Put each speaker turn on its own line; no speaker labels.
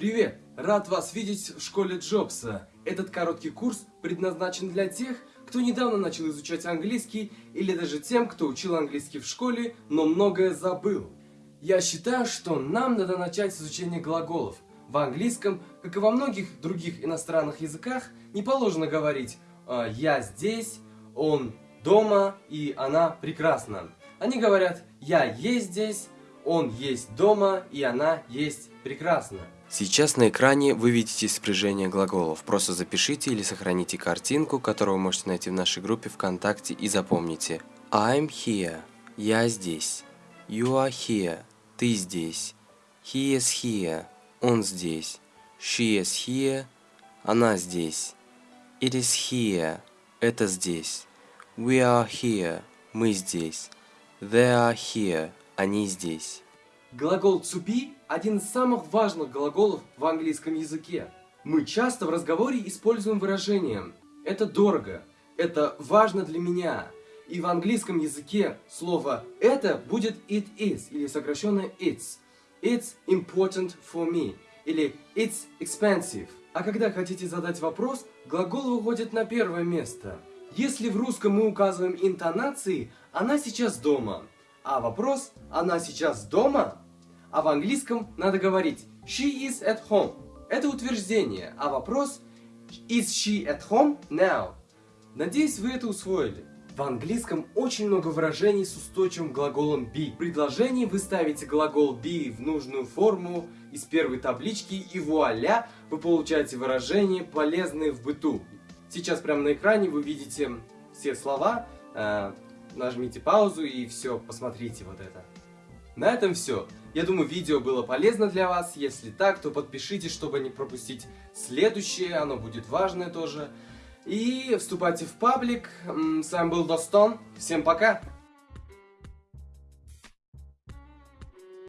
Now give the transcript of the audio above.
Привет! Рад вас видеть в школе Джобса. Этот короткий курс предназначен для тех, кто недавно начал изучать английский, или даже тем, кто учил английский в школе, но многое забыл. Я считаю, что нам надо начать с изучения глаголов. В английском, как и во многих других иностранных языках, не положено говорить «Э, «я здесь», «он дома» и «она прекрасна». Они говорят «я есть здесь», «он есть дома» и «она есть прекрасна».
Сейчас на экране вы видите спряжение глаголов. Просто запишите или сохраните картинку, которую вы можете найти в нашей группе ВКонтакте и запомните. I'm here. Я здесь. You are here. Ты здесь. He is here. Он здесь. She is here. Она здесь. It is here. Это здесь. We are here. Мы здесь. They are here. Они здесь.
Глагол to be – один из самых важных глаголов в английском языке. Мы часто в разговоре используем выражение «это дорого», «это важно для меня». И в английском языке слово «это» будет it is или сокращенно it's. It's important for me или it's expensive. А когда хотите задать вопрос, глагол выходит на первое место. Если в русском мы указываем интонации «она сейчас дома», а вопрос «она сейчас дома?» А в английском надо говорить «she is at home». Это утверждение, а вопрос «is she at home now?» Надеюсь, вы это усвоили. В английском очень много выражений с устойчивым глаголом be. В предложении вы ставите глагол be в нужную форму из первой таблички и вуаля, вы получаете выражения, полезные в быту. Сейчас прямо на экране вы видите все слова, э, нажмите паузу и все, посмотрите вот это. На этом все. Я думаю, видео было полезно для вас. Если так, то подпишитесь, чтобы не пропустить следующее. Оно будет важное тоже. И вступайте в паблик. С вами был Достон. Всем пока!